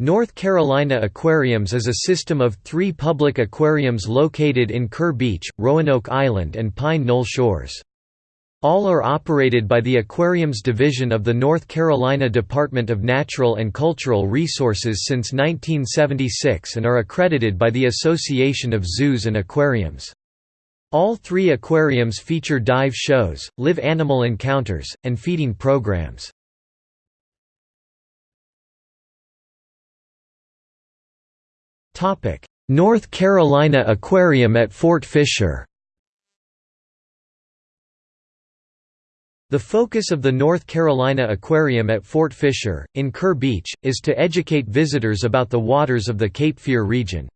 North Carolina Aquariums is a system of three public aquariums located in Kure Beach, Roanoke Island and Pine Knoll Shores. All are operated by the Aquariums Division of the North Carolina Department of Natural and Cultural Resources since 1976 and are accredited by the Association of Zoos and Aquariums. All three aquariums feature dive shows, live animal encounters, and feeding programs. North Carolina Aquarium at Fort Fisher The focus of the North Carolina Aquarium at Fort Fisher, in Kure Beach, is to educate visitors about the waters of the Cape Fear region.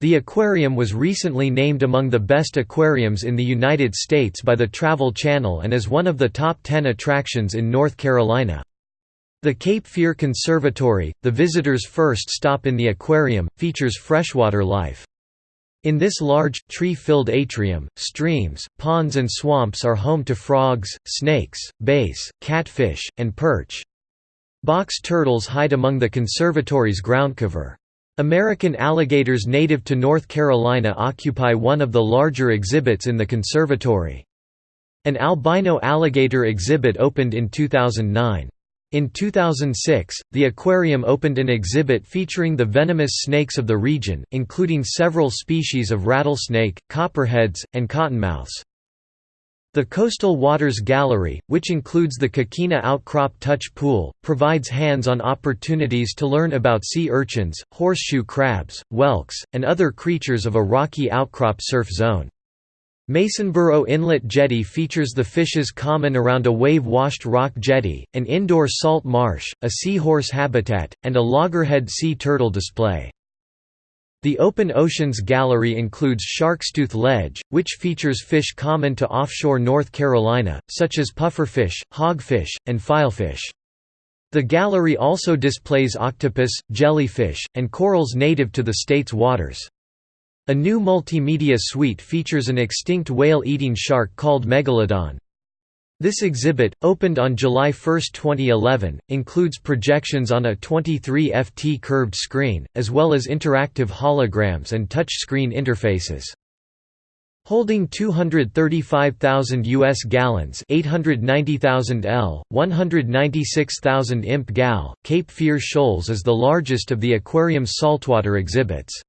The aquarium was recently named among the best aquariums in the United States by the Travel Channel and is one of the top 10 attractions in North Carolina. The Cape Fear Conservatory, the visitor's first stop in the aquarium, features freshwater life. In this large, tree-filled atrium, streams, ponds and swamps are home to frogs, snakes, bass, catfish, and perch. Box turtles hide among the conservatory's groundcover. American alligators native to North Carolina occupy one of the larger exhibits in the conservatory. An albino alligator exhibit opened in 2009. In 2006, the aquarium opened an exhibit featuring the venomous snakes of the region, including several species of rattlesnake, copperheads, and cottonmouths. The Coastal Waters Gallery, which includes the Coquina Outcrop Touch Pool, provides hands-on opportunities to learn about sea urchins, horseshoe crabs, whelks, and other creatures of a rocky outcrop surf zone. Masonboro Inlet Jetty features the fishes common around a wave-washed rock jetty, an indoor salt marsh, a seahorse habitat, and a loggerhead sea turtle display. The Open Oceans Gallery includes Sharkstooth Ledge, which features fish common to offshore North Carolina, such as pufferfish, hogfish, and filefish. The gallery also displays octopus, jellyfish, and corals native to the state's waters. A new multimedia suite features an extinct whale-eating shark called Megalodon. This exhibit, opened on July 1, 2011, includes projections on a 23 FT curved screen, as well as interactive holograms and touch-screen interfaces. Holding 235,000 U.S. gallons 890,000 L, 196,000 imp gal, Cape Fear Shoals is the largest of the aquarium's saltwater exhibits.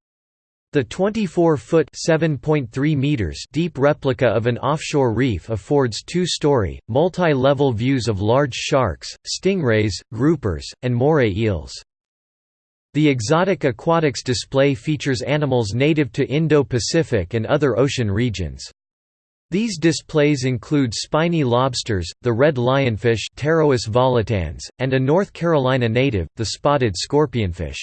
The 24-foot (7.3 meters) deep replica of an offshore reef affords two-story, multi-level views of large sharks, stingrays, groupers, and moray eels. The exotic aquatics display features animals native to Indo-Pacific and other ocean regions. These displays include spiny lobsters, the red lionfish and a North Carolina native, the spotted scorpionfish.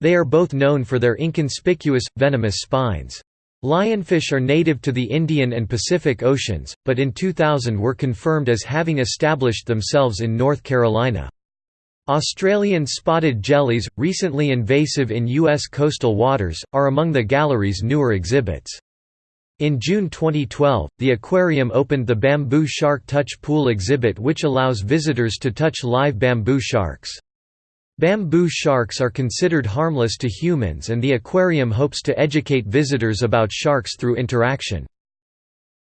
They are both known for their inconspicuous, venomous spines. Lionfish are native to the Indian and Pacific Oceans, but in 2000 were confirmed as having established themselves in North Carolina. Australian spotted jellies, recently invasive in U.S. coastal waters, are among the gallery's newer exhibits. In June 2012, the aquarium opened the Bamboo Shark Touch Pool exhibit which allows visitors to touch live bamboo sharks. Bamboo sharks are considered harmless to humans and the aquarium hopes to educate visitors about sharks through interaction.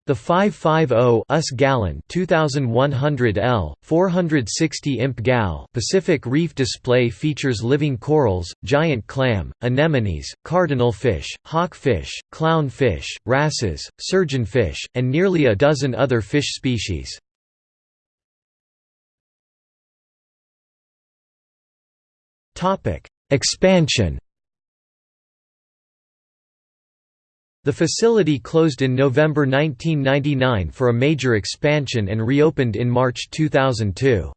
The 550 US gallon 2100 L 460 imp gal Pacific Reef display features living corals, giant clam, anemones, cardinal fish, hawkfish, clownfish, wrasses, surgeonfish, and nearly a dozen other fish species. Expansion The facility closed in November 1999 for a major expansion and reopened in March 2002.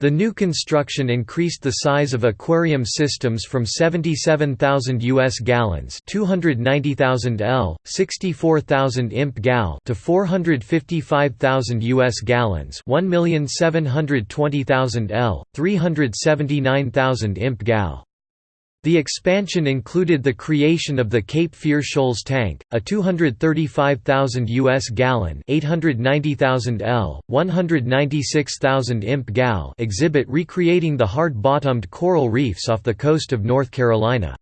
The new construction increased the size of aquarium systems from 77,000 US gallons, 290,000 L, 64,000 imp gal to 455,000 US gallons, 1,720,000 L, 379,000 imp gal. The expansion included the creation of the Cape Fear Shoals tank, a 235,000 US gallon, 890,000 L, 196,000 imp gal exhibit recreating the hard-bottomed coral reefs off the coast of North Carolina.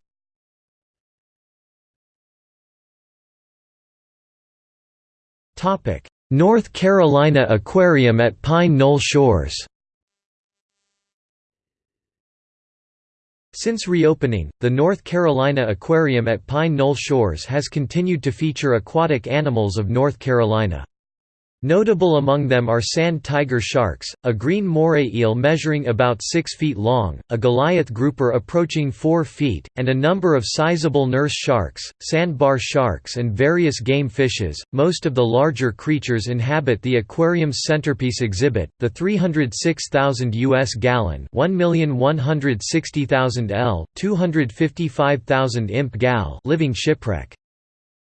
Topic: North Carolina Aquarium at Pine Knoll Shores. Since reopening, the North Carolina Aquarium at Pine Knoll Shores has continued to feature aquatic animals of North Carolina. Notable among them are sand tiger sharks, a green moray eel measuring about 6 feet long, a Goliath grouper approaching 4 feet, and a number of sizable nurse sharks, sandbar sharks, and various game fishes. Most of the larger creatures inhabit the aquarium's centerpiece exhibit, the 306,000 US gallon, 1,160,000 L, 255,000 imp gal living shipwreck.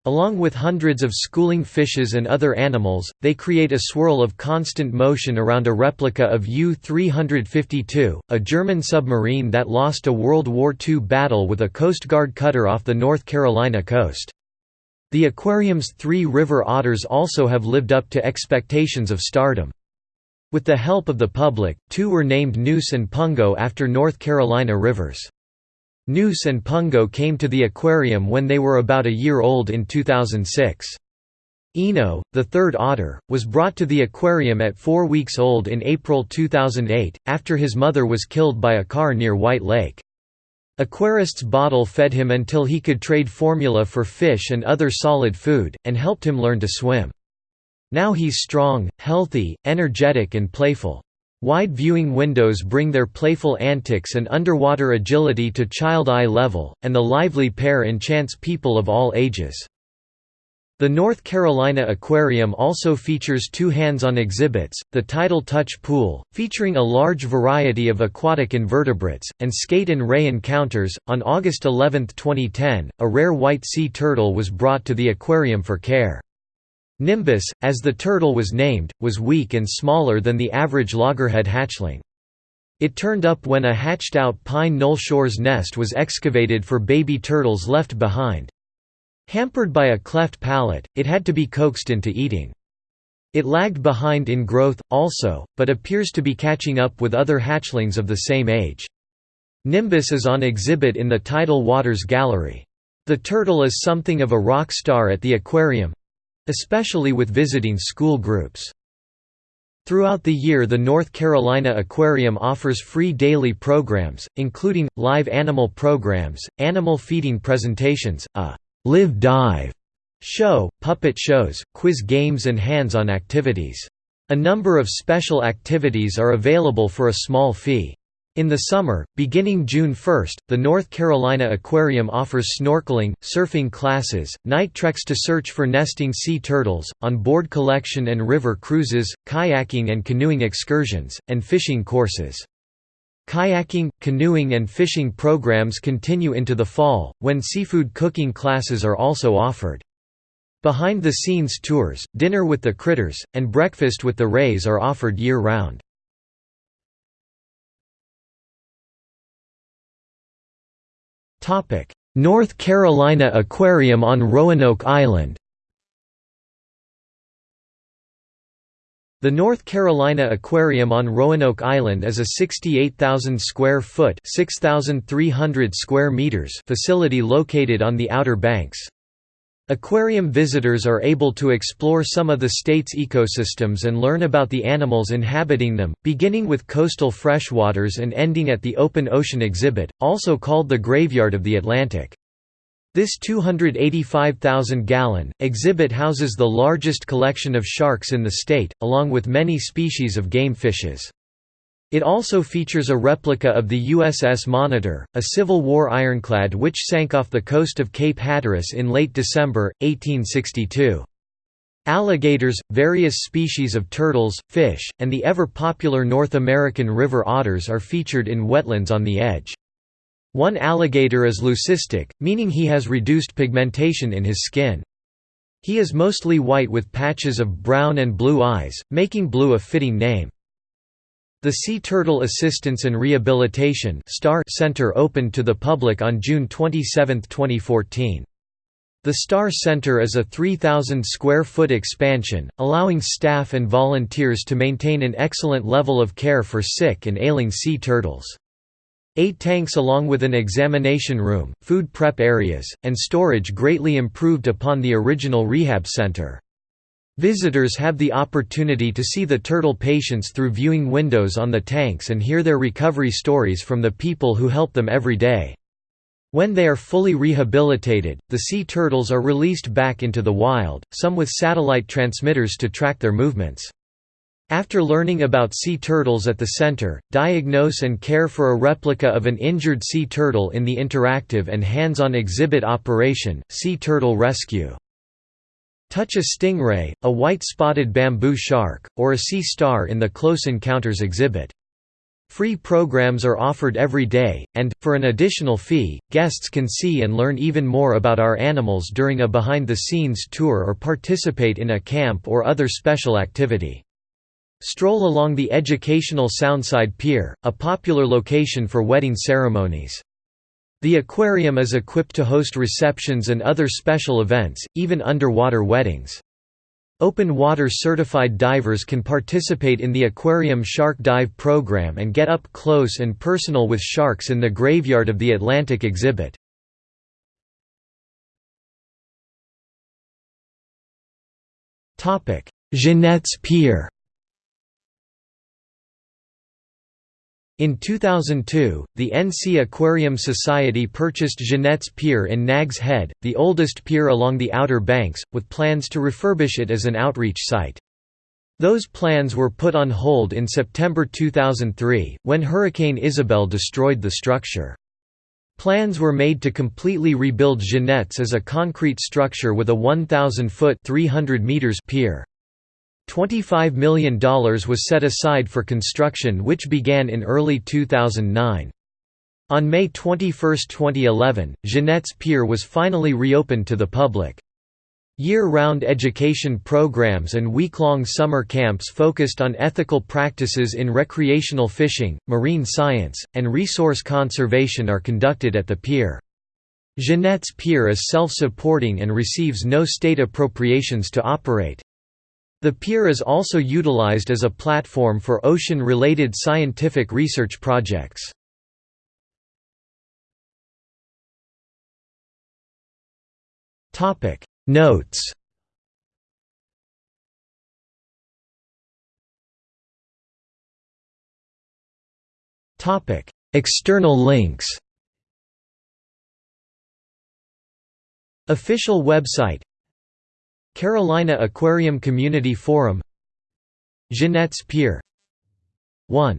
Along with hundreds of schooling fishes and other animals, they create a swirl of constant motion around a replica of U-352, a German submarine that lost a World War II battle with a Coast Guard cutter off the North Carolina coast. The aquarium's three river otters also have lived up to expectations of stardom. With the help of the public, two were named Neuse and Pungo after North Carolina rivers. Neuse and Pungo came to the aquarium when they were about a year old in 2006. Eno, the third otter, was brought to the aquarium at four weeks old in April 2008, after his mother was killed by a car near White Lake. Aquarists bottle fed him until he could trade formula for fish and other solid food, and helped him learn to swim. Now he's strong, healthy, energetic and playful. Wide viewing windows bring their playful antics and underwater agility to child-eye level, and the lively pair enchants people of all ages. The North Carolina Aquarium also features two hands-on exhibits, the Tidal Touch Pool, featuring a large variety of aquatic invertebrates, and Skate and Ray Encounters. On August 11, 2010, a rare white sea turtle was brought to the aquarium for care. Nimbus, as the turtle was named, was weak and smaller than the average loggerhead hatchling. It turned up when a hatched-out Pine Knoll Shores nest was excavated for baby turtles left behind. Hampered by a cleft palate, it had to be coaxed into eating. It lagged behind in growth, also, but appears to be catching up with other hatchlings of the same age. Nimbus is on exhibit in the Tidal Waters Gallery. The turtle is something of a rock star at the aquarium, especially with visiting school groups. Throughout the year the North Carolina Aquarium offers free daily programs, including, live animal programs, animal feeding presentations, a «Live Dive» show, puppet shows, quiz games and hands-on activities. A number of special activities are available for a small fee. In the summer, beginning June 1, the North Carolina Aquarium offers snorkeling, surfing classes, night treks to search for nesting sea turtles, on-board collection and river cruises, kayaking and canoeing excursions, and fishing courses. Kayaking, canoeing and fishing programs continue into the fall, when seafood cooking classes are also offered. Behind-the-scenes tours, dinner with the critters, and breakfast with the rays are offered year-round. North Carolina Aquarium on Roanoke Island The North Carolina Aquarium on Roanoke Island is a 68,000 square foot (6,300 square meters) facility located on the Outer Banks. Aquarium visitors are able to explore some of the state's ecosystems and learn about the animals inhabiting them, beginning with coastal freshwaters and ending at the open ocean exhibit, also called the Graveyard of the Atlantic. This 285,000-gallon, exhibit houses the largest collection of sharks in the state, along with many species of game fishes. It also features a replica of the USS Monitor, a Civil War ironclad which sank off the coast of Cape Hatteras in late December, 1862. Alligators, various species of turtles, fish, and the ever-popular North American river otters are featured in wetlands on the edge. One alligator is leucistic, meaning he has reduced pigmentation in his skin. He is mostly white with patches of brown and blue eyes, making blue a fitting name. The Sea Turtle Assistance and Rehabilitation Center opened to the public on June 27, 2014. The Star Center is a 3,000 square foot expansion, allowing staff and volunteers to maintain an excellent level of care for sick and ailing sea turtles. Eight tanks along with an examination room, food prep areas, and storage greatly improved upon the original rehab center. Visitors have the opportunity to see the turtle patients through viewing windows on the tanks and hear their recovery stories from the people who help them every day. When they are fully rehabilitated, the sea turtles are released back into the wild, some with satellite transmitters to track their movements. After learning about sea turtles at the center, diagnose and care for a replica of an injured sea turtle in the interactive and hands-on exhibit operation, Sea Turtle Rescue. Touch a stingray, a white-spotted bamboo shark, or a sea star in the Close Encounters exhibit. Free programs are offered every day, and, for an additional fee, guests can see and learn even more about our animals during a behind-the-scenes tour or participate in a camp or other special activity. Stroll along the educational Soundside Pier, a popular location for wedding ceremonies. The aquarium is equipped to host receptions and other special events, even underwater weddings. Open water certified divers can participate in the aquarium shark dive program and get up close and personal with sharks in the graveyard of the Atlantic exhibit. Jennette's Pier In 2002, the NC Aquarium Society purchased Jennette's Pier in Nag's Head, the oldest pier along the Outer Banks, with plans to refurbish it as an outreach site. Those plans were put on hold in September 2003, when Hurricane Isabel destroyed the structure. Plans were made to completely rebuild Jennette's as a concrete structure with a 1,000-foot pier. $25 million was set aside for construction which began in early 2009. On May 21, 2011, Jennette's Pier was finally reopened to the public. Year-round education programs and week-long summer camps focused on ethical practices in recreational fishing, marine science, and resource conservation are conducted at the pier. Jennette's Pier is self-supporting and receives no state appropriations to operate. The pier is also utilized as a platform for ocean-related scientific research projects. Notes External links Official website Carolina Aquarium Community Forum Jennette's Pier 1